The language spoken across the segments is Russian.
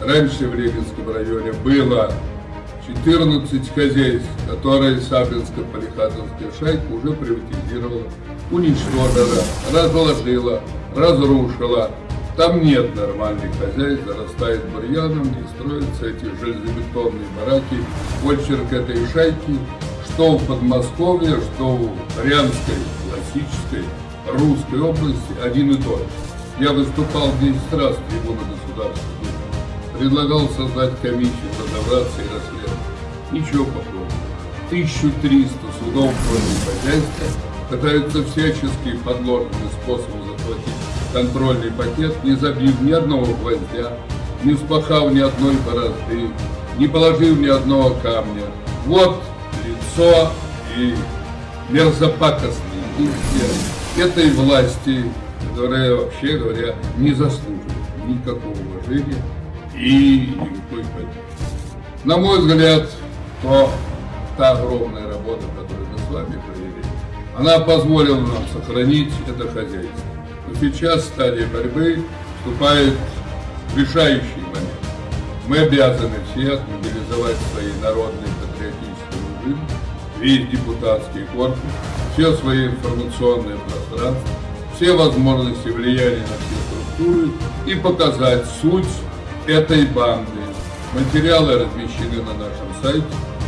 Раньше в Регинском районе было 14 хозяйств, которые Саблинская полихатовская шайка уже приватизировала, уничтожила, разложила, разрушила. Там нет нормальных хозяйств, зарастает бурьяном, не строятся эти железобетонные бараки. Почерк этой шайки, что в Подмосковье, что в Рянской, классической, русской области, один и тот же. Я выступал 10 раз в трибуну государства, предлагал создать комиссию, разобраться и расследовать. Ничего похожего. 1300 судов против хозяйства пытаются всячески подложными способом захватить контрольный пакет, не забив ни одного гвоздя, не вспахав ни одной борозды, не положив ни одного камня. Вот лицо и мерзопакостный этой власти, которая, вообще говоря, не заслуживает никакого уважения и поддержки. На мой взгляд, то та огромная работа, которую мы с вами провели, она позволила нам сохранить это хозяйство. Но сейчас в стадии борьбы вступает решающий момент. Мы обязаны все отмобилизовать свои народные патриотические режимы, весь депутатский корпус, все свои информационные пространства, все возможности влияния на все структуры и показать суть этой банды. Материалы размещены на нашем сайте.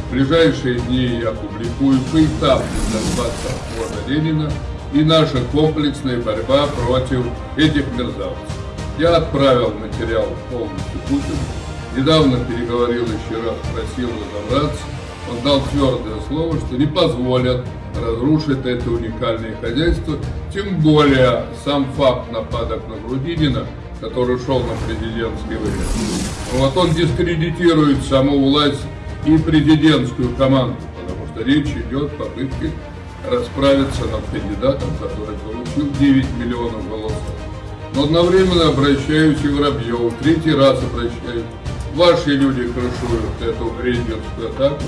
В ближайшие дни я публикую поэтапный доклад Совхоза Ленина и наша комплексная борьба против этих мерзавцев. Я отправил материал полностью Путину. Недавно переговорил еще раз, просил разобраться. Он дал твердое слово, что не позволят разрушить это уникальное хозяйство. Тем более сам факт нападок на Грудинина, который шел на президентский выбор. Вот он дискредитирует саму власть и президентскую команду, потому что речь идет о попытке расправиться над кандидатом, который получил 9 миллионов голосов. Но одновременно обращаюсь и Воробьеву, третий раз обращаюсь. Ваши люди крышуют эту рейдерскую атаку,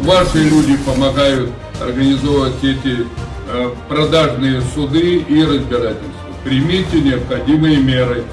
ваши люди помогают организовывать эти э, продажные суды и разбирательства. Примите необходимые меры.